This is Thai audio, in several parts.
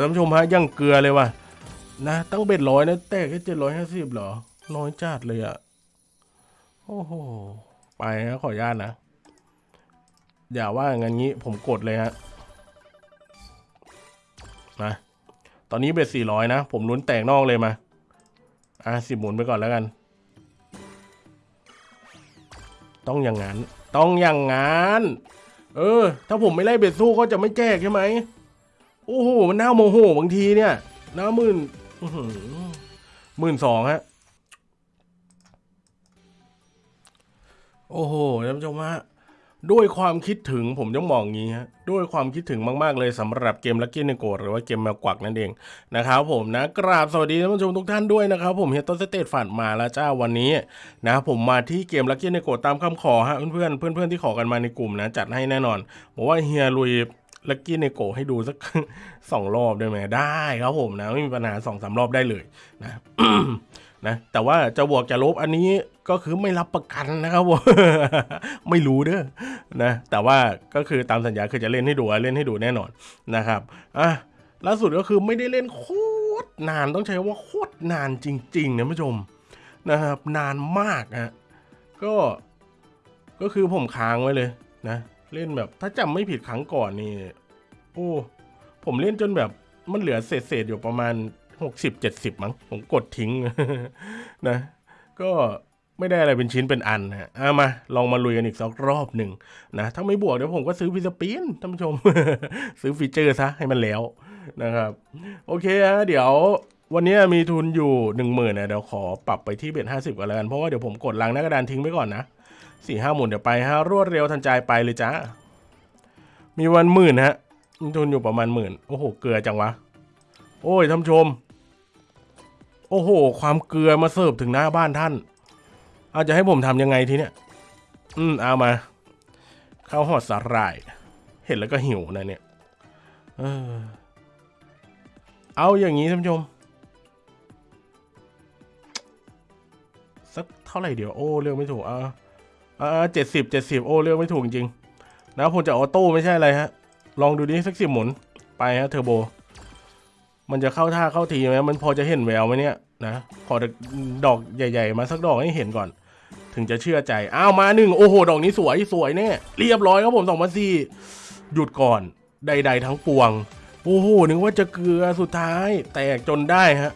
ท่านผู้ชมฮะยังเกลือเลยว่ะนะตั้งเบ็ดร้อยนะแตกแค่เจ็ดร้อยห้าสิบเหรอน้อยจัดเลยอะโอ้โหไปนะขออนุญาตนะ อย่าว่างั้นงี้ผมกดเลยฮะมาตอนนี้เบ็ดสี่ร้อยนะ ผมลุ้นแตกนอกเลยมา อะสิบหมุนไปก่อนแล้วกัน ต้องอย่างนั้น ต้องอย่างนั้น เออ ถ้าผมไม่ไล่เบ็ดสู้ก็จะไม่แจกใช่ไหม โอ้โหมันน่าโมโหบางทีเนี่ยน่าหมื่นหมื่นสองฮะโอ้โหท่านผู้ชมฮะด้วยความคิดถึงผมต้องบอกงี้ฮะด้วยความคิดถึงมาก ๆ เลยสำหรับเกมลักกี้ในโกดหรือว่าเกมแมวกวักนั่นเองนะครับผมนะกราบสวัสดีท่านผู้ชมทุกท่านด้วยนะครับผมเฮียต้นสเตตฝันมาแล้วจ้าวันนี้นะผมมาที่เกมลักกี้ในโกดตามคำขอฮะเพื่อนๆเพื่อนๆที่ขอกันมาในกลุ่มนะจัดให้แน่นอนบอกว่าเฮียลุย ลักกี้ในโกให้ดูสักสองรอบได้ไหมได้ครับผมนะ ไม่มีปัญหาสองสามรอบได้เลยนะนะแต่ว่าจะบวกจะลบอันนี้ก็คือไม่รับประกันนะครับผมไม่รู้เด้อนะแต่ว่าก็คือตามสัญญาคือจะเล่นให้ดูเล่นให้ดูแน่นอนนะครับอะล่าสุดก็คือไม่ได้เล่นโคตรนานต้องใช้ว่าโคตรนานจริงๆนะผู้ชมนะครับนานมากฮะก็ก็คือผมค้างไว้เลยนะ เล่นแบบถ้าจำไม่ผิดครั้งก่อนนี่โอ้ผมเล่นจนแบบมันเหลือเศษๆอยู่ประมาณหกสิบเจ็ดสิบมั้งผมกดทิ้งนะ ก็ไม่ได้อะไรเป็นชิ้นเป็นอันนะฮะเอามา ลองมาลุยกันอีกสักรอบหนึ่งนะ ถ้าไม่บวกเดี๋ยวผมก็ซื้อฟิสปินท่านผู้ชม ซื้อฟีเจอร์ซะให้มันแล้วนะครับ โอเคฮะเดี๋ยววันนี้มีทุนอยู่หนึ่งหมื่นนะเดี๋ยวขอปรับไปที่เบ็ดห้าสิบก่อนแล้วกัน เพราะว่าเดี๋ยวผมกดลังหน้ากระดานทิ้งไว้ก่อนนะ สี่ห้าหมุนเดี๋ยวไปฮะรวดเร็วทันใจไปเลยจ้ามีวันหมื่นฮะมีทุนอยู่ประมาณหมื่นโอ้โหเกลือจังวะ โอ้ยท่านชม โอ้โห ความเกลือมาเสิร์ฟถึงหน้าบ้านท่าน เอาจะให้ผมทำยังไงทีเนี้ยอืมเอามาข้าวหอดสาหร่าย เห็นแล้วก็หิวนะเนี่ยเออเอาอย่างนี้ท่านผู้ชม สักเท่าไหร่เดี๋ยวโอ้เลือกไม่ถูกอ่าอ่าเจ็ดสิบเจ็ดสิบโอ้เลือกไม่ถูกจริงๆนะผมจะออโต้ไม่ใช่อะไรฮะ ลองดูดิสักสิบหมุนไปฮะเทอร์โบ มันจะเข้าท่าเข้าทีไหมมันพอจะเห็นแววไหมเนี่ยนะขอดอกใหญ่ ๆ มาสักดอกให้เห็นก่อน ถึงจะเชื่อใจ อ้าวมาหนึ่งโอ้โห ดอกนี้สวยสวยแน่เรียบร้อยครับผมสองพันสี่หยุดก่อนใด ๆ ทั้งปวง โอ้โหนึกว่าจะเกลือสุดท้าย แตกจนได้ฮะ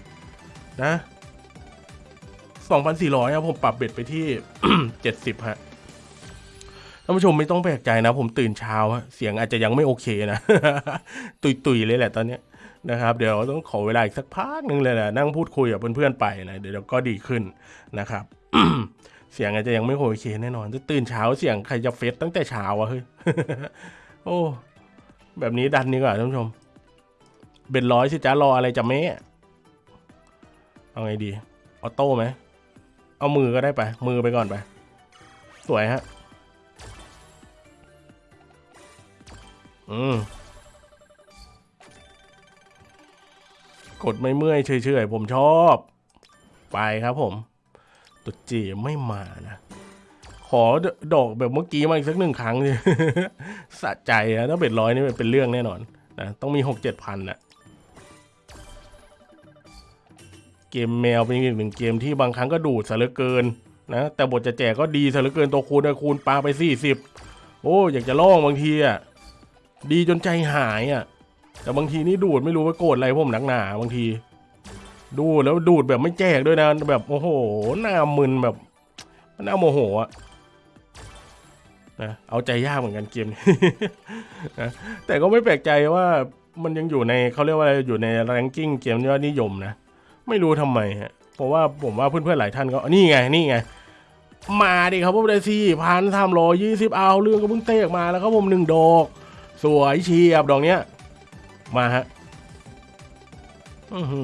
นะสองพันสี่ร้อยครับผมปรับเบ็ดไปที่เจ็ดสิบฮะานผู้ชมไม่ต้องแปลกใจนะ ผมตื่นเช้าเสียงอาจจะยังไม่โอเคนะ ตุยๆเลยแหละตอนเนี้ยนะครับ เดี๋ยวต้องขอเวลาอีกสักพักหนึ่งเลยนะนั่งพูดคุยกับเพื่อนๆไปนะเดี๋ยวก็ดีขึ้นนะครับเสียงอาจจะยังไม่โอเคแน่นอนจะตื่นเช้าเสียงใครจะเฟซตั้งแต่เช้าอะเฮ้ยโอ้แบบนี้ดันดีกว่าท่านผู้ชมเบ็ดร้อยสิจ้ารออะไรจะแม่เอาไงดี ออโต้ไหม เอามือก็ได้ไป มือไปก่อนไป สวยฮะ อืมกดไม่เมื่อยเฉยๆผมชอบ ไปครับผม ตุดจีไม่มานะ ขอดอกแบบเมื่อกี้มาอีกสักหนึ่งครั้งเลยสะใจนะถ้าเบ็ดร้อยนี่เป็นเรื่องแน่นอนนะต้องมีหกเจ็ดพันนะเกมแมวเป็นอีกหนึ่งเกมที่บางครั้งก็ดูดซะเหลือเกินนะแต่บทจะแจกก็ดีซะเหลือเกินตัวคูณนคูณปลาไปสี่สิบโอ้อยากจะล่องบางทีอะ ดีจนใจหายอะ แต่บางทีนี่ดูดไม่รู้ว่าโกรธอะไรผมหนักหนาบางที ดูดแล้วดูดแบบไม่แจกด้วยนะ แบบโอ้โหหน้ามึนแบบหน้าโมโหอะนะเอาใจยากเหมือนกันเกมนี้นะแต่ก็ไม่แปลกใจว่ามันยังอยู่ในเขาเรียกว่าอะไรอยู่ในแรงกิ้งเกมยอดนิยมนะไม่รู้ทำไมฮะเพราะว่าผมว่าเพื่อนๆหลายท่านก็นี่ไงนี่ไงมาดิครับผมได้สี่พันสามร้อยยี่สิบเอาเรื่องก็เพิ่งเตะออกมาแล้วครับผมหนึ่งดอก สวยเชียบดอกเนี้ย มาฮะอือ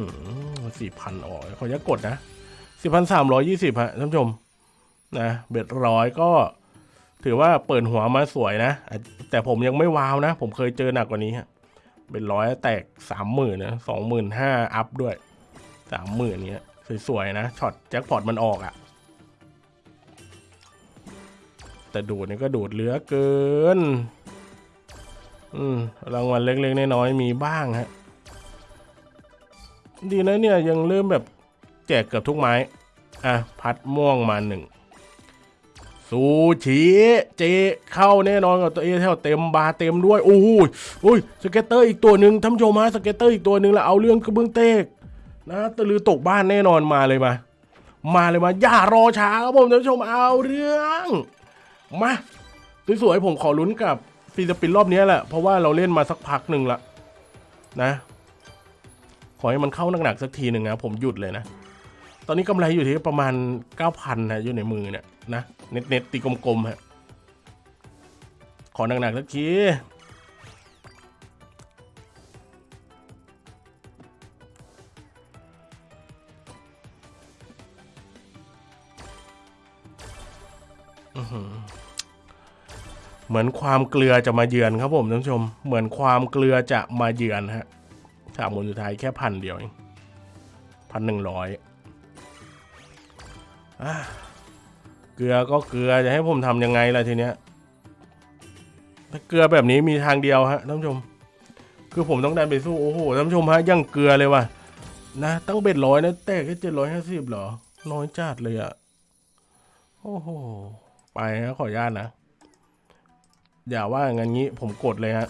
สี่พันอ๋อขออนุญาตกดนะสี่พันสามร้อยยี่สิบฮะท่านผู้ชม นะเบ็ดร้อยก็ ถือว่าเปิดหัวมาสวยนะ แต่ผมยังไม่ว้าวนะ ผมเคยเจอหนักกว่านี้ฮะเบ็ดร้อยแตกสามหมื่นนะสองหมื่นห้าอัพด้วยสามหมื่นเนี้ยสวยๆนะช็อตแจ็คพอตมันออกอะ่ะ แต่ดูดนี่ก็ดูดเหลือเกิน อืมรางวัลเล็กๆน้อยๆมีบ้างฮะ ดีนะเนี่ยยังเริ่มแบบแจกเกือบทุกไม้ อะ พัดม่วงมาหนึ่งซูชิเจเข้าแน่นอนกับตัวเอเทลเต็มบาเต็มด้วย โอ้โหอุ้ย scatter อีกตัวหนึ่งท่านชมฮะ scatter อีกตัวหนึ่งแล้วเอาเรื่องกระเบื้องแตกนะตะลือตกบ้านแน่นอนมาเลยมา มาเลยมาอย่ารอช้าครับผมท่านผู้ชมเอาเรื่อง มาสวยๆผมขอลุ้นกับ free spin รอบนี้แหละ เพราะว่าเราเล่นมาสักพักหนึ่งละนะ ขอให้มันเข้าหนักๆสักทีหนึ่งนะ ผมหยุดเลยนะ ตอนนี้กำไรอยู่ที่ประมาณ 9,000นะอยู่ในมือเนี่ยนะ net net ตีกลมๆฮะขอหนักๆสักทีอือหือ เหมือนความเกลือจะมาเยือนครับผมท่านผู้ชม เหมือนความเกลือจะมาเยือนฮะสามหมนสุดท้ายแค่พันเดียวเองพันหนึ่งร้อยเกลือก็เกลือจะให้ผมทำยังไงล่ะทีเนี้ยถ้าเกลือแบบนี้มีทางเดียวฮะท่านผู้ชม คือผมต้องดันไปสู้โอ้โหท่านผู้ชมฮะยังเกลือเลยว่ะนะตั้งเบ็ดร้อยนะแต่แค่เจ็ดร้อยห้าสิบเหรอน้อยจัดเลยอะโอ้โหไปฮะขออนุญาตนะ อย่าว่างั้นงี้ผมกดเลยฮะ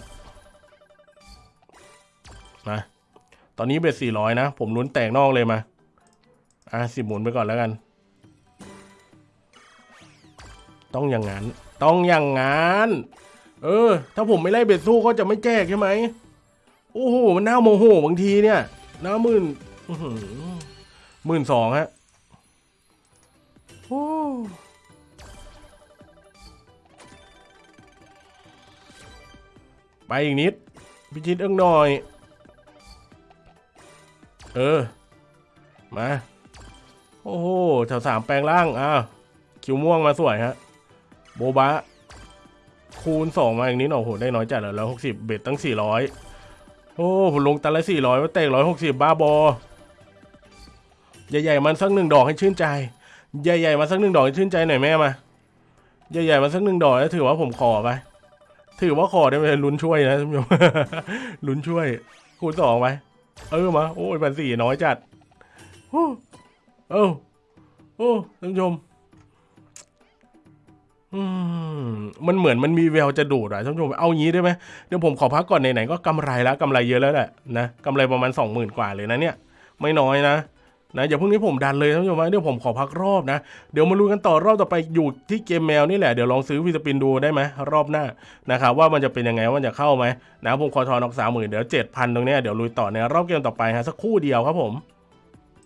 มาตอนนี้เบ็ดสี่ร้อยนะ ผมลุ้นแตกนอกเลยมา อะสิบหมุนไปก่อนแล้วกัน ต้องอย่างนั้น ต้องอย่างนั้น เออ ถ้าผมไม่ไล่เบ็ดสู้ก็จะไม่แจกใช่ไหมโอ้โหมันน่าโมโหบางทีเนี่ยน่ามื่นหมื่นสองฮะโอ้ ไปอีกนิดพิชิตเอื้องหน่อย เออ มา โอ้โหแถวสามแปลงล่าง อ้าว คิวม่วงมาสวยฮะ โบบะ คูณสองมาอย่างนี้หน่อยโอ้โห ได้น้อยจัดเลยแล้วหกสิบเบ็ดตั้งสี่ร้อยโอ้ผมลงตันละสี่ร้อยว่าเตะร้อยหกสิบบ้าบอ ใหญ่ๆมันสักหนึ่งดอกให้ชื่นใจ ใหญ่ๆมาสักหนึ่งดอกให้ชื่นใจหน่อยแม่มา ใหญ่ๆมาสักหนึ่งดอกแล้วถือว่าผมขอไป ถือว่าขอได้ไหมลุ้นช่วยนะท่านผู้ชมลุ้นช่วย คูณสองไปเออมา โอ้ยพันสี่น้อยจัดโอ้เออโอ้ท่านผู้ชมมันเหมือนมันมีแววจะดูดอะท่านผู้ชมเอางี้ได้ไหมเดี๋ยวผมขอพักก่อนไหนๆก็กำไรแล้วกำไรเยอะแล้วแหละนะกำไรประมาณสองหมื่นกว่าเลยนะเนี่ย ไม่น้อยนะ นะอย่าเพิ่งนี้ผมดันเลยท่านผู้ชมนะเดี๋ยวผมขอพักรอบนะ เดี๋ยวมาลุ้นกันต่อรอบต่อไปอยู่ที่เกมแมวนี่แหละเดี๋ยวลองซื้อวิสปินดูได้ไหมรอบหน้านะครับว่ามันจะเป็นยังไงว่าจะเข้าไหมนะผมขอทอนออกสามหมื่นเดี๋ยวเจ็ดพันตรงนี้เดี๋ยวลุยต่อในรอบเกมต่อไปฮะสักครู่เดียวครับผม